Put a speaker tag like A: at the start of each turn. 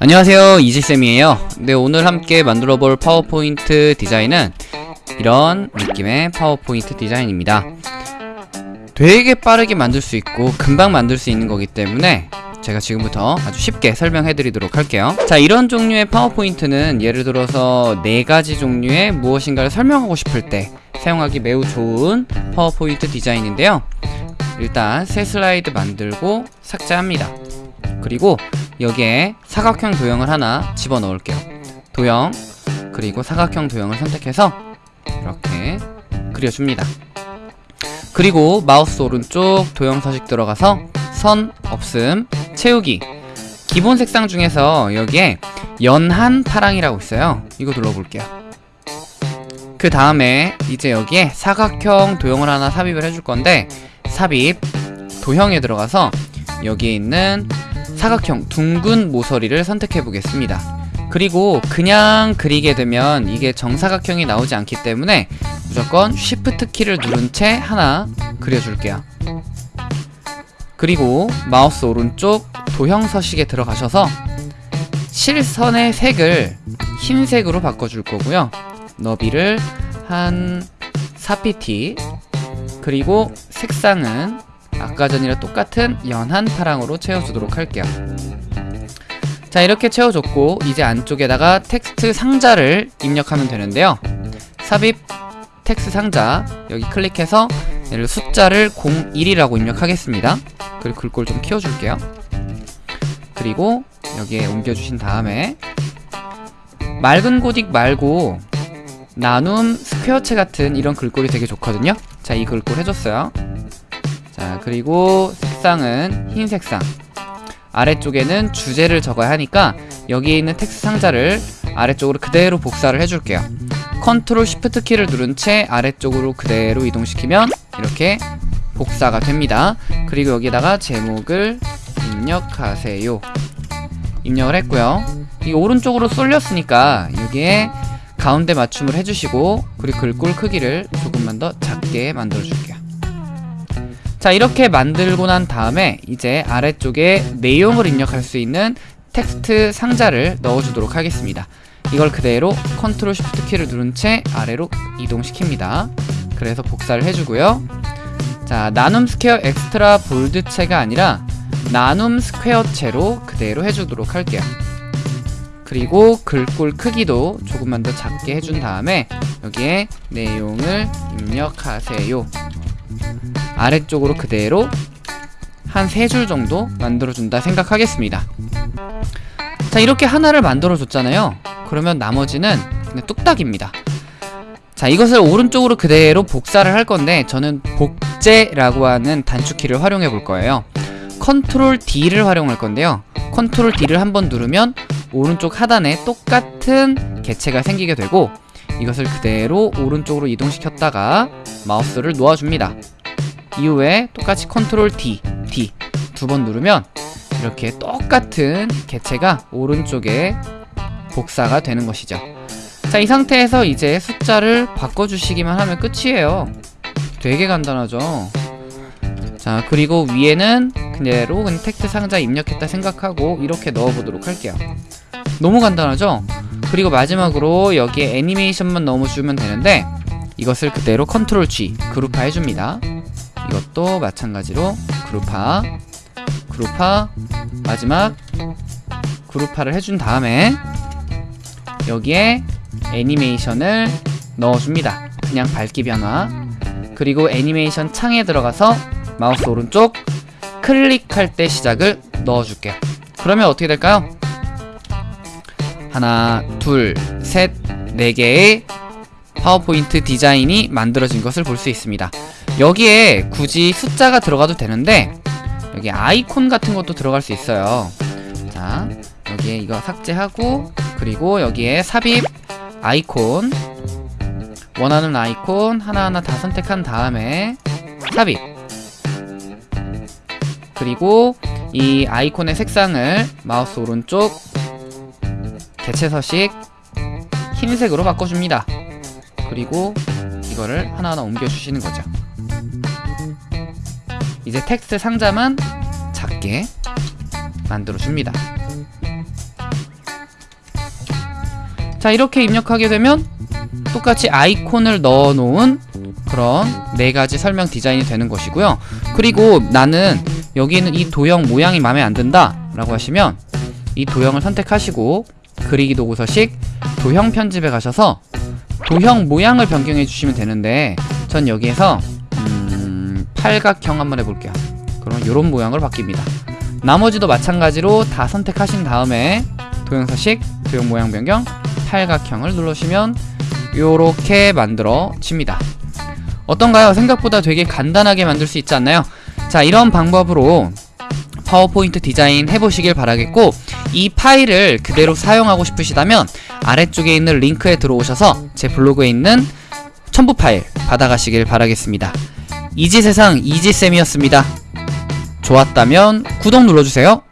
A: 안녕하세요 이지쌤이에요. 네 오늘 함께 만들어 볼 파워포인트 디자인은 이런 느낌의 파워포인트 디자인입니다. 되게 빠르게 만들 수 있고 금방 만들 수 있는 거기 때문에 제가 지금부터 아주 쉽게 설명해 드리도록 할게요. 자 이런 종류의 파워포인트는 예를 들어서 네 가지 종류의 무엇인가를 설명하고 싶을 때 사용하기 매우 좋은 파워포인트 디자인인데요. 일단 새 슬라이드 만들고 삭제합니다. 그리고 여기에 사각형 도형을 하나 집어넣을게요. 도형 그리고 사각형 도형을 선택해서 이렇게 그려줍니다. 그리고 마우스 오른쪽 도형 서식 들어가서 선 없음 채우기. 기본 색상 중에서 여기에 연한 파랑이라고 있어요. 이거 눌러볼게요. 그 다음에 이제 여기에 사각형 도형을 하나 삽입을 해줄 건데 삽입 도형에 들어가서 여기에 있는 사각형 둥근 모서리를 선택해 보겠습니다. 그리고 그냥 그리게 되면 이게 정사각형이 나오지 않기 때문에 무조건 Shift 키를 누른 채 하나 그려줄게요. 그리고 마우스 오른쪽 도형 서식에 들어가셔서 실선의 색을 흰색으로 바꿔줄 거고요. 너비를 한 4pt 그리고 색상은 아까 전이랑 똑같은 연한 파랑으로 채워주도록 할게요. 자 이렇게 채워줬고 이제 안쪽에다가 텍스트 상자를 입력하면 되는데요. 삽입 텍스트 상자 여기 클릭해서 얘를 숫자를 01이라고 입력하겠습니다. 그리고 글꼴 좀 키워줄게요. 그리고 여기에 옮겨주신 다음에 맑은 고딕 말고 나눔 스퀘어체 같은 이런 글꼴이 되게 좋거든요. 자 이 글꼴 해줬어요 자 그리고 색상은 흰 색상. 아래쪽에는 주제를 적어야 하니까 여기에 있는 텍스트 상자를 아래쪽으로 그대로 복사를 해줄게요. control shift 키를 누른 채 아래쪽으로 그대로 이동시키면 이렇게 복사가 됩니다. 그리고 여기다가 제목을 입력하세요. 입력을 했고요. 이 오른쪽으로 쏠렸으니까 여기에 가운데 맞춤을 해주시고 그리고 글꼴 크기를 조금만 더 작게 만들어 줄게요 자 이렇게 만들고 난 다음에 이제 아래쪽에 내용을 입력할 수 있는 텍스트 상자를 넣어주도록 하겠습니다. 이걸 그대로 control shift 키를 누른 채 아래로 이동시킵니다. 그래서 복사를 해주고요. 자 나눔 스퀘어 extra bold체가 아니라 나눔 스퀘어체로 그대로 해주도록 할게요. 그리고 글꼴 크기도 조금만 더 작게 해준 다음에 여기에 내용을 입력하세요 아래쪽으로 그대로 한 세 줄 정도 만들어준다 생각하겠습니다. 자 이렇게 하나를 만들어줬잖아요. 그러면 나머지는 그냥 뚝딱입니다. 자 이것을 오른쪽으로 그대로 복사를 할 건데 저는 복제라고 하는 단축키를 활용해 볼 거예요. control D를 활용할 건데요. control D를 한번 누르면 오른쪽 하단에 똑같은 개체가 생기게 되고 이것을 그대로 오른쪽으로 이동시켰다가 마우스를 놓아줍니다 이후에 똑같이 control D, D 두 번 누르면 이렇게 똑같은 개체가 오른쪽에 복사가 되는 것이죠. 자 이 상태에서 이제 숫자를 바꿔주시기만 하면 끝이에요. 되게 간단하죠? 자 그리고 위에는 그대로 그냥 텍스트 상자 입력했다 생각하고 이렇게 넣어보도록 할게요. 너무 간단하죠? 그리고 마지막으로 여기에 애니메이션만 넣어주면 되는데 이것을 그대로 control G 그룹화 해줍니다 이것도 마찬가지로 그룹화 그룹화 마지막 그룹화를 해준 다음에 여기에 애니메이션을 넣어줍니다. 그냥 밝기 변화. 그리고 애니메이션 창에 들어가서 마우스 오른쪽 클릭할 때 시작을 넣어줄게요. 그러면 어떻게 될까요? 하나 둘셋 네 개의 파워포인트 디자인이 만들어진 것을 볼 수 있습니다 여기에 굳이 숫자가 들어가도 되는데 여기 아이콘 같은 것도 들어갈 수 있어요. 자 여기에 이거 삭제하고 그리고 여기에 삽입 아이콘 원하는 아이콘 하나하나 다 선택한 다음에 삽입. 그리고 이 아이콘의 색상을 마우스 오른쪽 개체 서식 흰색으로 바꿔줍니다. 그리고 이거를 하나하나 옮겨주시는 거죠 이제 텍스트 상자만 작게 만들어줍니다. 자 이렇게 입력하게 되면 똑같이 아이콘을 넣어 놓은 그런 네 가지 설명 디자인이 되는 것이고요. 그리고 나는 여기 는 이 도형 모양이 마음에 안 든다 라고 하시면 이 도형을 선택하시고 그리기 도구서식 도형 편집에 가셔서 도형 모양을 변경해 주시면 되는데 전 여기에서 음, 팔각형 한번 해볼게요 그럼 이런 모양으로 바뀝니다 나머지도 마찬가지로 다 선택하신 다음에 도형서식 도형 모양 변경 팔각형을 누르시면 요렇게 만들어집니다 어떤가요? 생각보다 되게 간단하게 만들 수 있지 않나요? 자 이런 방법으로 파워포인트 디자인 해보시길 바라겠고 이 파일을 그대로 사용하고 싶으시다면 아래쪽에 있는 링크에 들어오셔서 제 블로그에 있는 첨부 파일 받아가시길 바라겠습니다 이지세상 이지쌤이었습니다. 좋았다면 구독 눌러주세요